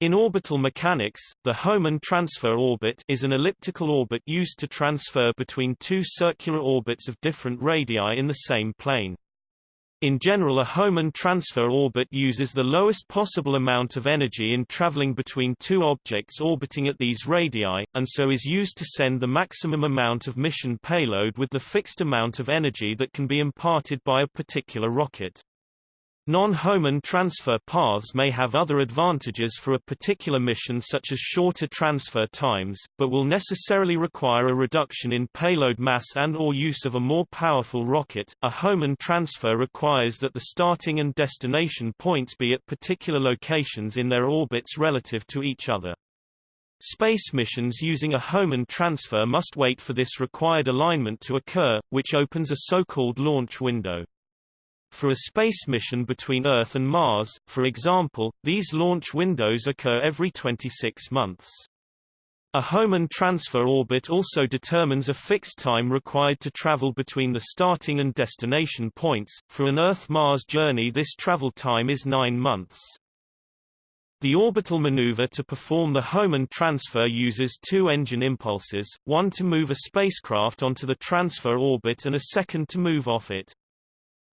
In orbital mechanics, the Hohmann transfer orbit is an elliptical orbit used to transfer between two circular orbits of different radii in the same plane. In general a Hohmann transfer orbit uses the lowest possible amount of energy in traveling between two objects orbiting at these radii, and so is used to send the maximum amount of mission payload with the fixed amount of energy that can be imparted by a particular rocket. Non-Hohmann transfer paths may have other advantages for a particular mission such as shorter transfer times, but will necessarily require a reduction in payload mass and or use of a more powerful rocket. A Hohmann transfer requires that the starting and destination points be at particular locations in their orbits relative to each other. Space missions using a Hohmann transfer must wait for this required alignment to occur, which opens a so-called launch window. For a space mission between Earth and Mars, for example, these launch windows occur every 26 months. A Hohmann transfer orbit also determines a fixed time required to travel between the starting and destination points. For an Earth-Mars journey this travel time is 9 months. The orbital maneuver to perform the Hohmann transfer uses two engine impulses, one to move a spacecraft onto the transfer orbit and a second to move off it.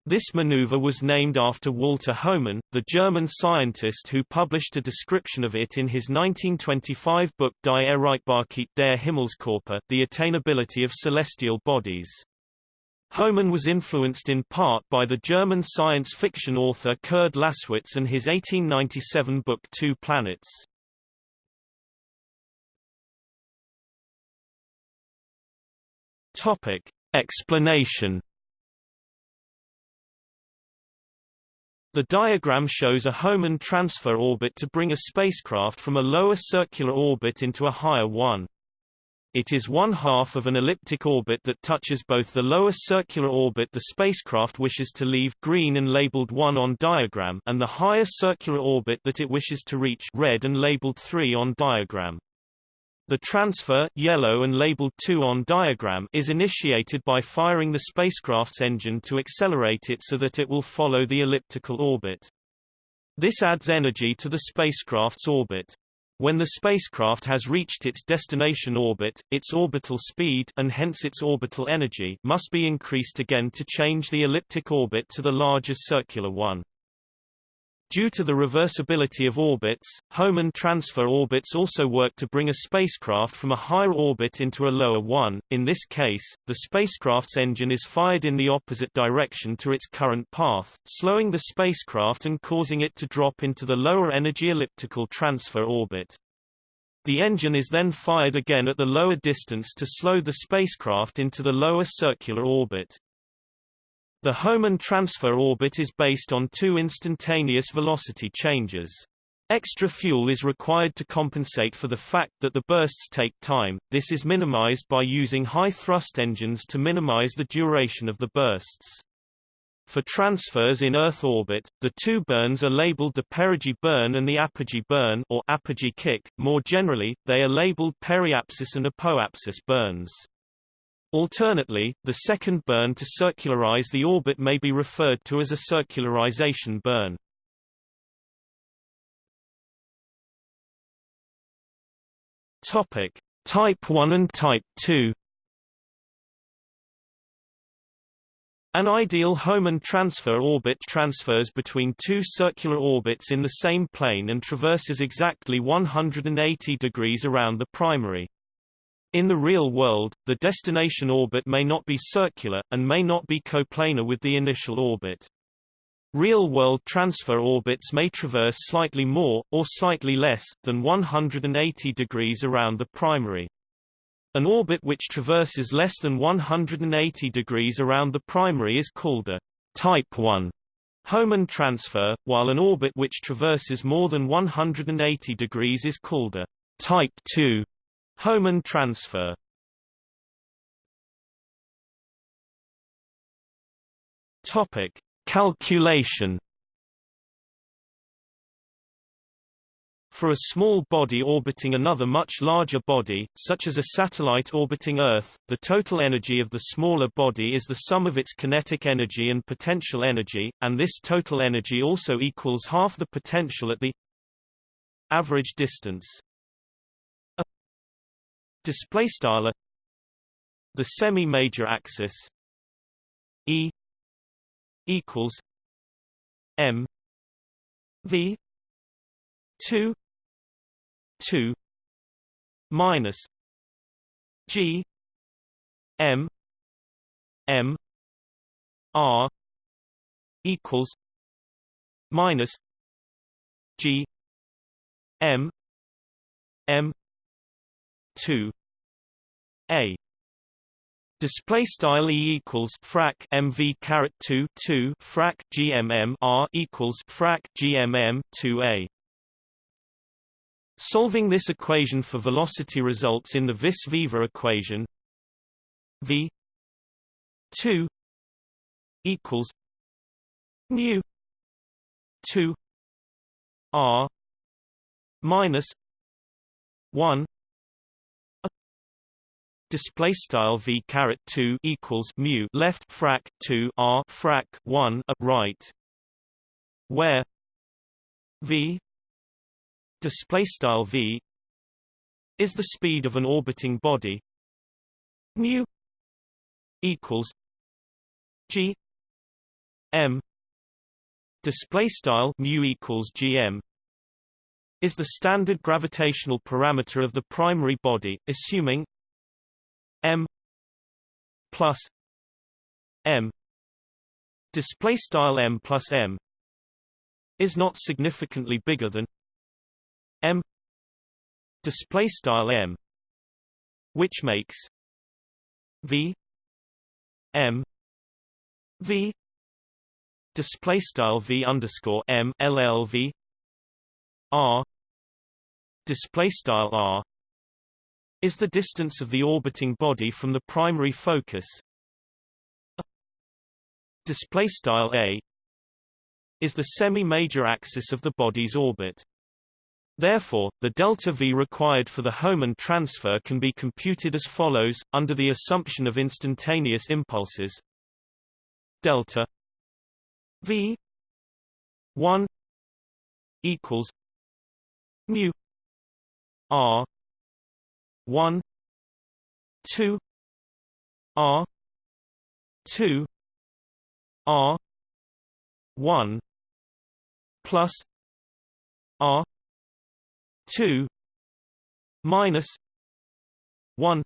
This maneuver was named after Walter Hohmann, the German scientist who published a description of it in his 1925 book Die Erreichbarkeit der Himmelskörper, The Attainability of Celestial Bodies. Hohmann was influenced in part by the German science fiction author Kurd Laßwitz and his 1897 book Two Planets. Topic. Explanation The diagram shows a Hohmann transfer orbit to bring a spacecraft from a lower circular orbit into a higher one. It is one half of an elliptic orbit that touches both the lower circular orbit the spacecraft wishes to leave green and labeled 1 on diagram and the higher circular orbit that it wishes to reach red and labeled 3 on diagram. The transfer yellow and labeled 2 on diagram is initiated by firing the spacecraft's engine to accelerate it so that it will follow the elliptical orbit. This adds energy to the spacecraft's orbit. When the spacecraft has reached its destination orbit, its orbital speed and hence its orbital energy must be increased again to change the elliptic orbit to the larger circular one. Due to the reversibility of orbits, Hohmann transfer orbits also work to bring a spacecraft from a higher orbit into a lower one. In this case, the spacecraft's engine is fired in the opposite direction to its current path, slowing the spacecraft and causing it to drop into the lower energy elliptical transfer orbit. The engine is then fired again at the lower distance to slow the spacecraft into the lower circular orbit. The Hohmann transfer orbit is based on two instantaneous velocity changes. Extra fuel is required to compensate for the fact that the bursts take time, this is minimized by using high-thrust engines to minimize the duration of the bursts. For transfers in Earth orbit, the two burns are labeled the perigee burn and the apogee burn or apogee kick. More generally, they are labeled periapsis and apoapsis burns. Alternately, the second burn to circularize the orbit may be referred to as a circularization burn. Topic: Type 1 and Type 2. An ideal Hohmann transfer orbit transfers between two circular orbits in the same plane and traverses exactly 180 degrees around the primary. In the real world, the destination orbit may not be circular, and may not be coplanar with the initial orbit. Real-world transfer orbits may traverse slightly more, or slightly less, than 180 degrees around the primary. An orbit which traverses less than 180 degrees around the primary is called a Type 1 Hohmann transfer, while an orbit which traverses more than 180 degrees is called a Type 2 Hohmann transfer. Topic: Calculation. For a small body orbiting another much larger body, such as a satellite orbiting Earth, the total energy of the smaller body is the sum of its kinetic energy and potential energy, and this total energy also equals half the potential at the average distance display style the semi-major axis e equals m v 2 2 minus g m m r equals minus g m m 2 a Display style E equals frac MV caret 2 2 frac GMM R equals frac GMM 2A. Solving this equation for velocity results in the Vis-Viva equation V 2 equals mu 2 R minus 1 display style v caret 2 equals mu left frac 2 r frac 1 a right where v display style v is the speed of an orbiting body. Mu equals g m display style mu equals gm is the standard gravitational parameter of the primary body assuming m plus m. Display style m plus m is not significantly bigger than m. Display style m which makes v m v. Display style v underscore m llv r. Display style r is the distance of the orbiting body from the primary focus display style a is the semi-major axis of the body's orbit. Therefore, the delta v required for the Hohmann transfer can be computed as follows, under the assumption of instantaneous impulses delta v 1 equals mu r 1 2 r 2 r 1 plus r 2 minus 1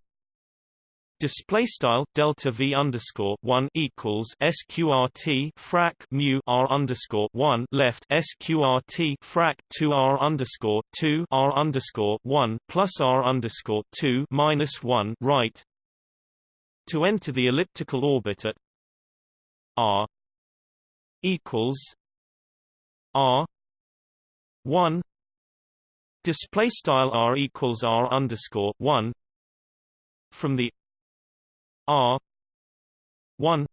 Display style delta v underscore one equals sqrt frac mu r underscore one left sqrt frac two r underscore two r underscore one plus r underscore two minus one right. To enter the elliptical orbit at r equals r one display style r equals r underscore one from the R one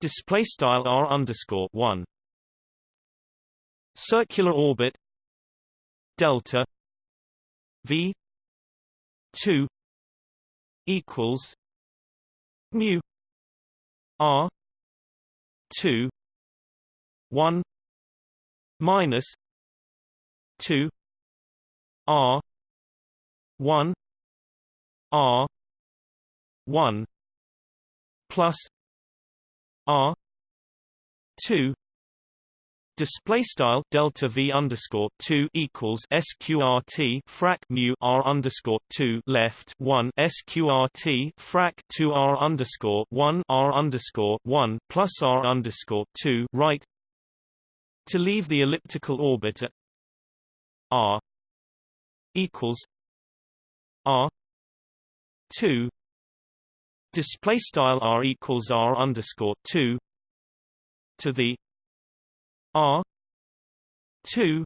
display style R underscore one circular orbit delta V two equals mu R two one minus two R one R 1 plus r 2 Display style delta v underscore two equals sqrt frac mu r underscore two left one sqrt frac two r underscore one r underscore one plus r underscore two right. To leave the elliptical orbit at r equals r two display style r equals r underscore two to the r two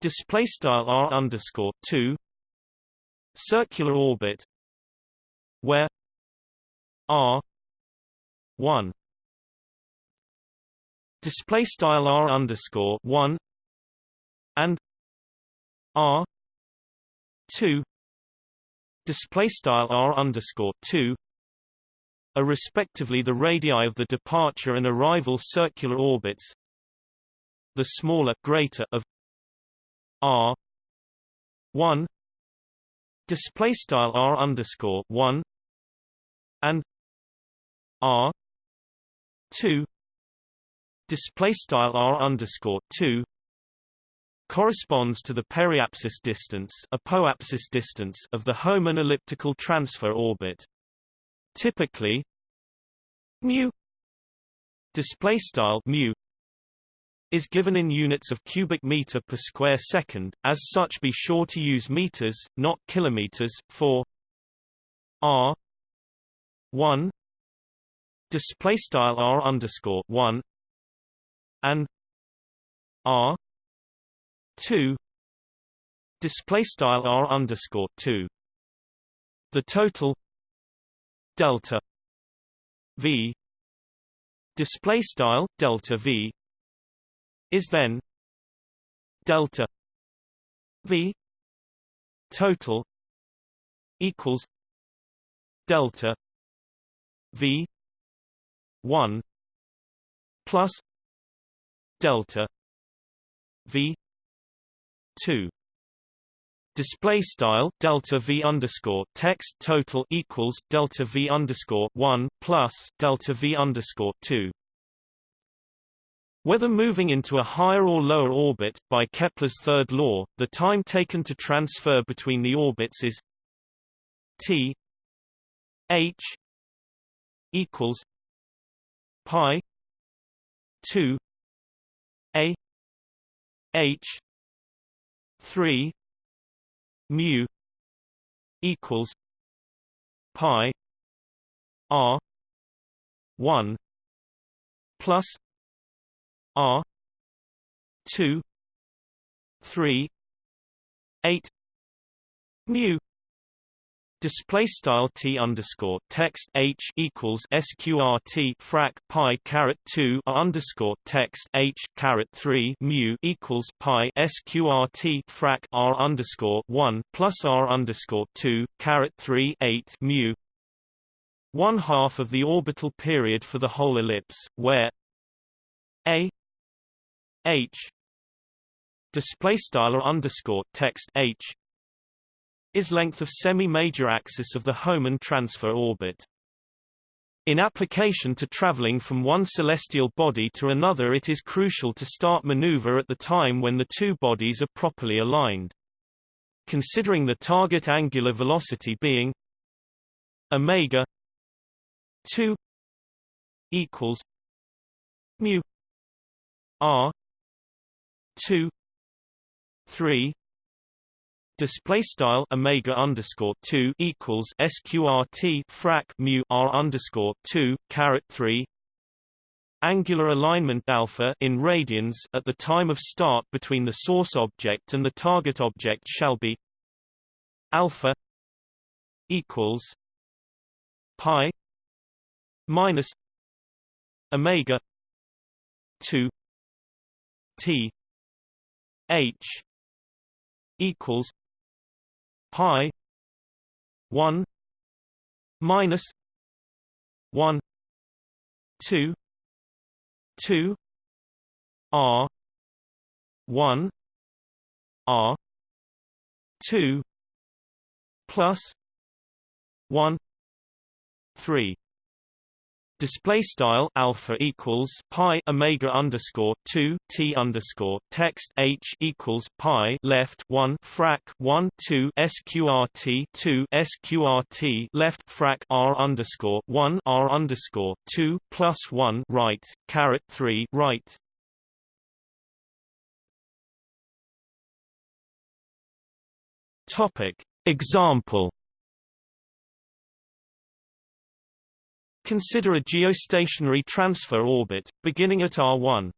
display style r underscore two circular orbit where r one display style r underscore one and r two display style r underscore two are respectively the radii of the departure and arrival circular orbits. The smaller greater of r 1 display style r underscore 1 and r 2 display style r underscore 2 corresponds to the periapsis distance, apoapsis distance of the Hohmann elliptical transfer orbit. Typically, mu display style mu is given in units of cubic meter per square second. As such, be sure to use meters, not kilometers, for r 1 display style r underscore 1 and r 2 display style r underscore 2 the total delta v display style delta v is then delta v total equals delta v 1 plus delta v 2 display style delta v underscore text total equals delta v underscore 1 plus delta v underscore 2 whether moving into a higher or lower orbit, by Kepler's third law, the time taken to transfer between the orbits is t h equals pi 2 a h 3 mu equals pi r 1 plus r 2 3 8 mu display style t underscore text h equals sqrt frac pi caret 2 underscore text h caret 3 mu equals pi sqrt frac r underscore 1 plus r underscore 2 caret 3 8 mu. One half of the orbital period for the whole ellipse where a h display style underscore text h is length of semi-major axis of the Hohmann transfer orbit. In application to traveling from one celestial body to another it is crucial to start maneuver at the time when the two bodies are properly aligned. Considering the target angular velocity being omega 2 equals mu r 2 3 display style omega underscore two equals sqrt frac mu r underscore two caret three. Angular alignment alpha in radians at the time of start between the source object and the target object shall be alpha equals pi minus omega 2 t h equals pi 1 minus 1 2 2 r 1 r 2 plus 1 3 display style alpha equals pi omega underscore 2 t underscore text h equals pi left 1 frac 1 2 sqrt 2 sqrt left frac r underscore 1 r underscore 2 plus 1 right caret 3 right. Topic. Example Consider a geostationary transfer orbit, beginning at R1.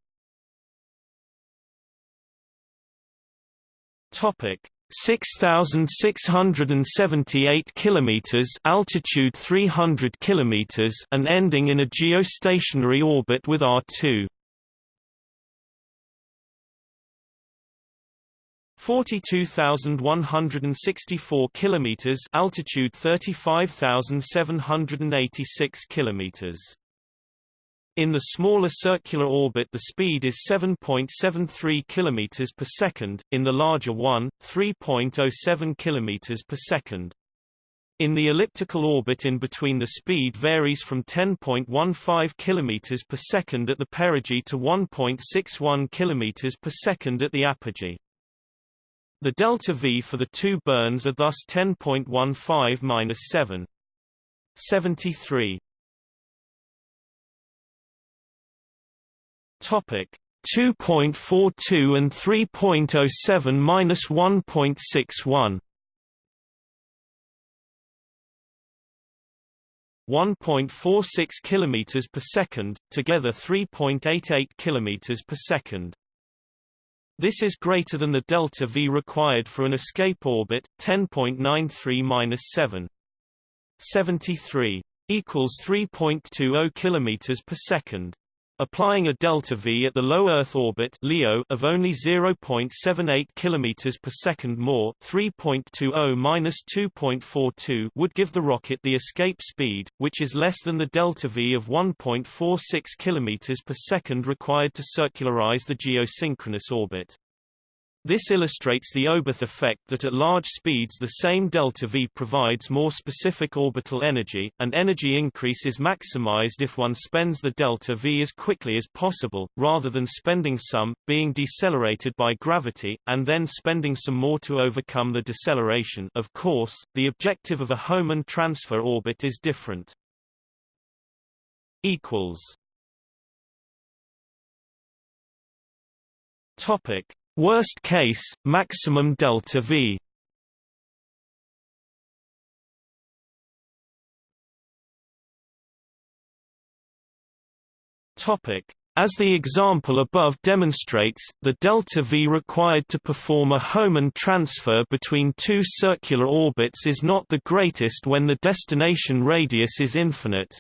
Topic 6678 kilometers altitude 300 kilometers and ending in a geostationary orbit with R2 42,164 kilometers altitude 35,786 kilometers In the smaller circular orbit the speed is 7.73 km per second, in the larger one, 3.07 km per second. In the elliptical orbit in between the speed varies from 10.15 km per second at the perigee to 1.61 km per second at the apogee. The delta V for the two burns are thus 10.15-7. 73 Topic 2.42 and 3.07 minus 1.61 1.46 km per second, together 3.88 km per second. This is greater than the delta V required for an escape orbit, 10.93-7. 73 equals 3.20 km per second. Applying a delta V at the low Earth orbit (LEO) of only 0.78 km per second more, 3.20 minus 2.42 would give the rocket the escape speed, which is less than the delta V of 1.46 km per second required to circularize the geosynchronous orbit. This illustrates the Oberth effect that at large speeds the same delta V provides more specific orbital energy, and energy increase is maximized if one spends the delta V as quickly as possible, rather than spending some, being decelerated by gravity, and then spending some more to overcome the deceleration. Of course, the objective of a Hohmann transfer orbit is different. Topic Worst case, maximum delta V. As the example above demonstrates, the delta V required to perform a Hohmann transfer between two circular orbits is not the greatest when the destination radius is infinite.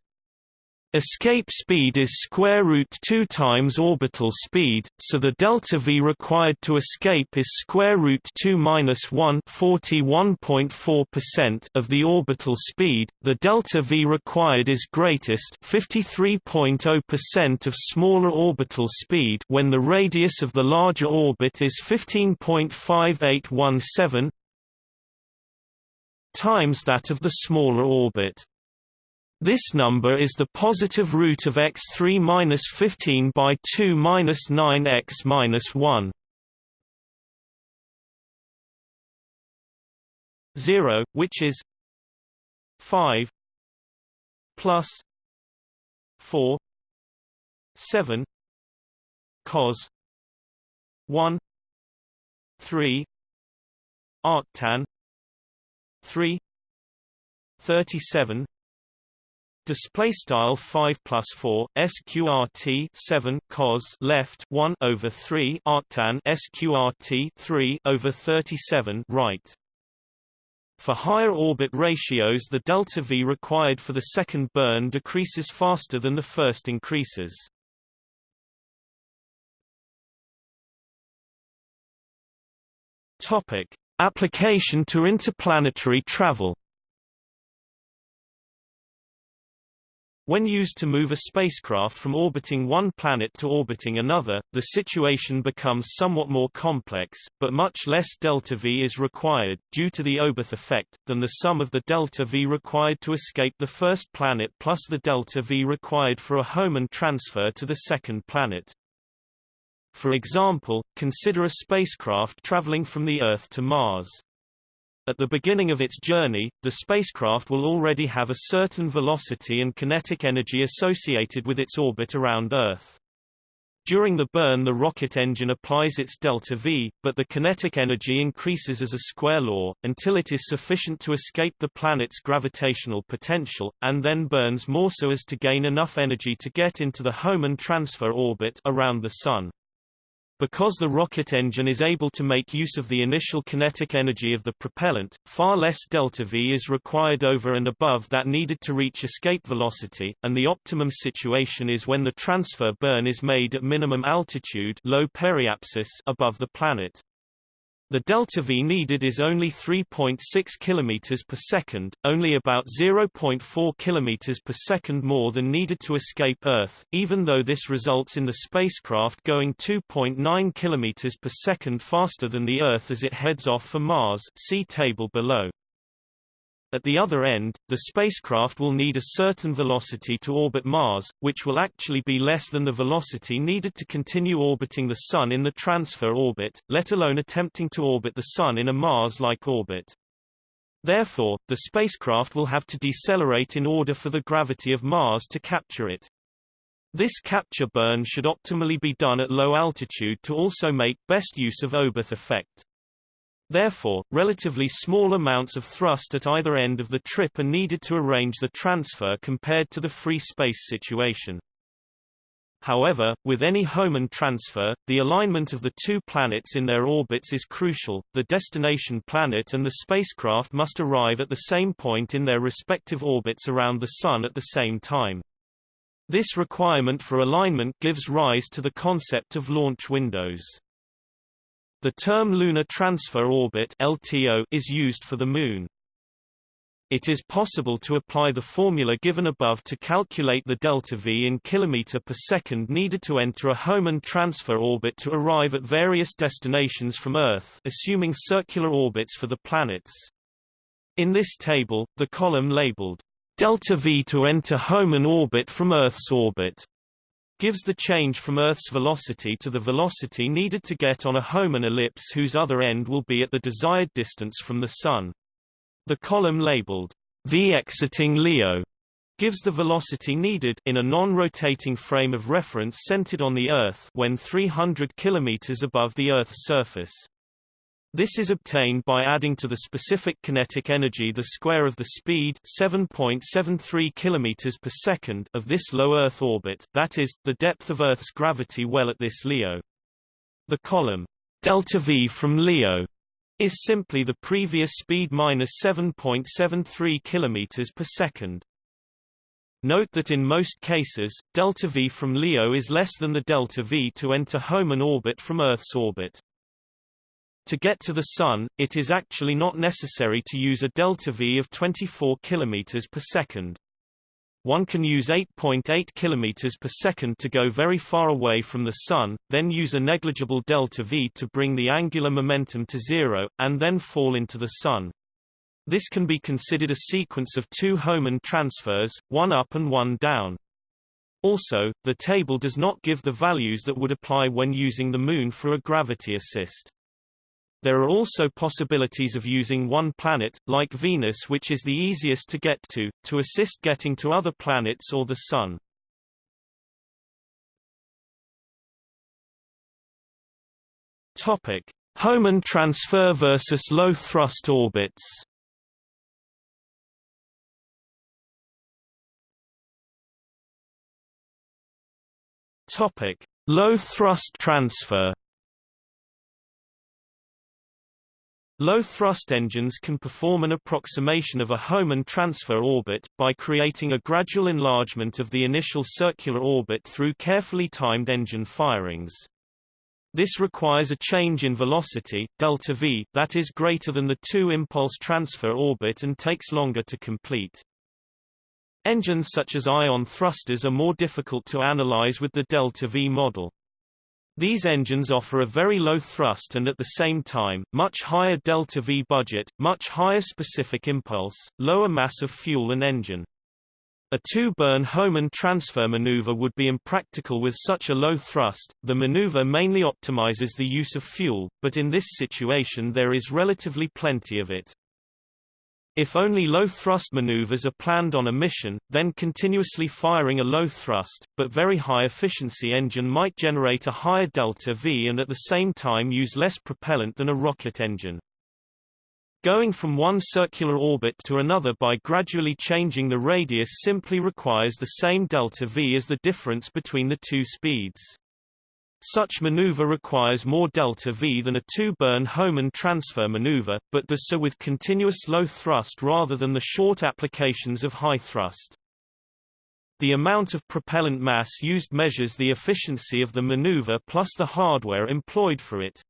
Escape speed is square root 2 times orbital speed, so the delta v required to escape is square root 2 minus 1 41.4% of the orbital speed. The delta v required is greatest 53.0% of smaller orbital speed when the radius of the larger orbit is 15.5817 times that of the smaller orbit. This number is the positive root of x3 minus 15 by 2 minus 9x minus 1. 0, which is 5 plus 4 7 cos 1 3 arctan 3 37 display style 5 plus 4 sqrt 7 cos left 1 over 3 arctan sqrt 3 over 37 right. For higher orbit ratios the delta v required for the second burn decreases faster than the first increases. Topic application to interplanetary travel When used to move a spacecraft from orbiting one planet to orbiting another, the situation becomes somewhat more complex, but much less delta-v is required, due to the Oberth effect, than the sum of the delta-v required to escape the first planet plus the delta-v required for a Hohmann transfer to the second planet. For example, consider a spacecraft traveling from the Earth to Mars. At the beginning of its journey, the spacecraft will already have a certain velocity and kinetic energy associated with its orbit around Earth. During the burn the rocket engine applies its delta V, but the kinetic energy increases as a square law, until it is sufficient to escape the planet's gravitational potential, and then burns more so as to gain enough energy to get into the Hohmann transfer orbit around the Sun. Because the rocket engine is able to make use of the initial kinetic energy of the propellant, far less delta-v is required over and above that needed to reach escape velocity, and the optimum situation is when the transfer burn is made at minimum altitude low periapsis above the planet. The delta V needed is only 3.6 km per second, only about 0.4 km per second more than needed to escape Earth, even though this results in the spacecraft going 2.9 km per second faster than the Earth as it heads off for Mars see table below. At the other end, the spacecraft will need a certain velocity to orbit Mars, which will actually be less than the velocity needed to continue orbiting the Sun in the transfer orbit, let alone attempting to orbit the Sun in a Mars-like orbit. Therefore, the spacecraft will have to decelerate in order for the gravity of Mars to capture it. This capture burn should optimally be done at low altitude to also make best use of Oberth effect. Therefore, relatively small amounts of thrust at either end of the trip are needed to arrange the transfer compared to the free space situation. However, with any Hohmann transfer, the alignment of the two planets in their orbits is crucial. The destination planet and the spacecraft must arrive at the same point in their respective orbits around the Sun at the same time. This requirement for alignment gives rise to the concept of launch windows. The term Lunar Transfer Orbit (LTO) is used for the Moon. It is possible to apply the formula given above to calculate the delta V in km per second needed to enter a Hohmann transfer orbit to arrive at various destinations from Earth assuming circular orbits for the planets. In this table, the column labeled delta V to enter Hohmann orbit from Earth's orbit gives the change from Earth's velocity to the velocity needed to get on a Hohmann ellipse whose other end will be at the desired distance from the Sun. The column labeled v exiting Leo gives the velocity needed in a non-rotating frame of reference centered on the Earth when 300 km above the Earth's surface. This is obtained by adding to the specific kinetic energy the square of the speed 7.73 km per second of this low Earth orbit, that is, the depth of Earth's gravity well at this Leo. The column delta V from Leo is simply the previous speed minus 7.73 km per second. Note that in most cases, delta V from Leo is less than the delta V to enter Hohmann orbit from Earth's orbit. To get to the Sun, it is actually not necessary to use a delta V of 24 km per second. One can use 8.8 km per second to go very far away from the Sun, then use a negligible delta V to bring the angular momentum to zero, and then fall into the Sun. This can be considered a sequence of two Hohmann transfers, one up and one down. Also, the table does not give the values that would apply when using the Moon for a gravity assist. There are also possibilities of using one planet, like Venus which is the easiest to get to, to assist getting to other planets or the Sun. Topic: Hohmann transfer versus low thrust orbits. Topic: Low thrust transfer. Low-thrust engines can perform an approximation of a Hohmann transfer orbit, by creating a gradual enlargement of the initial circular orbit through carefully timed engine firings. This requires a change in velocity, delta v, that is greater than the two-impulse transfer orbit and takes longer to complete. Engines such as ion thrusters are more difficult to analyze with the delta v model. These engines offer a very low thrust and at the same time, much higher delta-v budget, much higher specific impulse, lower mass of fuel and engine. A two-burn Hohmann transfer maneuver would be impractical with such a low thrust. The maneuver mainly optimizes the use of fuel, but in this situation there is relatively plenty of it. If only low-thrust maneuvers are planned on a mission, then continuously firing a low-thrust, but very high-efficiency engine might generate a higher delta-v and at the same time use less propellant than a rocket engine. Going from one circular orbit to another by gradually changing the radius simply requires the same delta-v as the difference between the two speeds. Such maneuver requires more delta-v than a two-burn Hohmann transfer maneuver, but does so with continuous low thrust rather than the short applications of high thrust. The amount of propellant mass used measures the efficiency of the maneuver plus the hardware employed for it.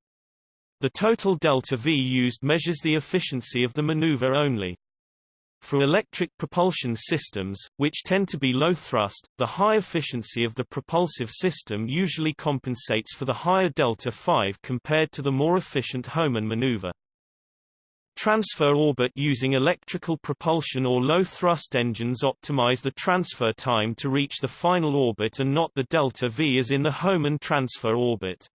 The total delta V used measures the efficiency of the maneuver only. For electric propulsion systems, which tend to be low thrust, the high efficiency of the propulsive system usually compensates for the higher delta v compared to the more efficient Hohmann maneuver. Transfer orbit using electrical propulsion or low-thrust engines optimize the transfer time to reach the final orbit and not the delta V as in the Hohmann transfer orbit.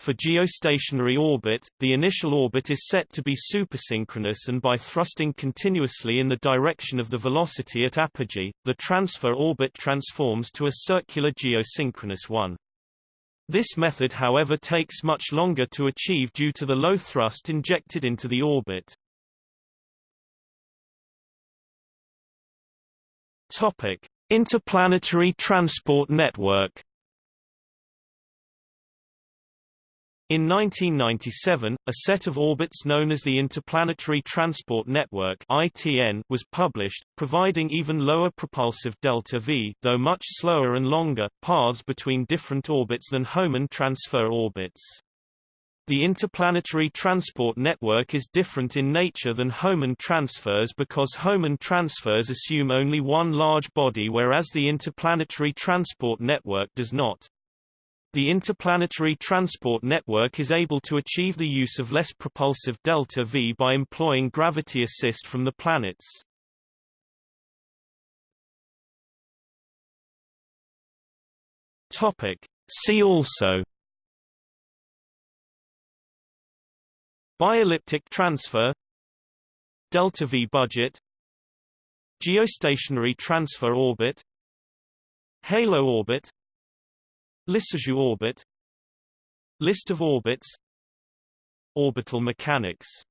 For geostationary orbit, the initial orbit is set to be supersynchronous and by thrusting continuously in the direction of the velocity at apogee, the transfer orbit transforms to a circular geosynchronous one. This method however takes much longer to achieve due to the low thrust injected into the orbit. Topic: Interplanetary Transport Network In 1997, a set of orbits known as the Interplanetary Transport Network (ITN) was published, providing even lower propulsive delta V, though much slower and longer, paths between different orbits than Hohmann transfer orbits. The interplanetary transport network is different in nature than Hohmann transfers because Hohmann transfers assume only one large body whereas the interplanetary transport network does not. The interplanetary transport network is able to achieve the use of less propulsive delta V by employing gravity assist from the planets. Topic. See also. Bielliptic transfer. Delta V budget. Geostationary transfer orbit. Halo orbit Lissajous orbit. List of orbits. Orbital mechanics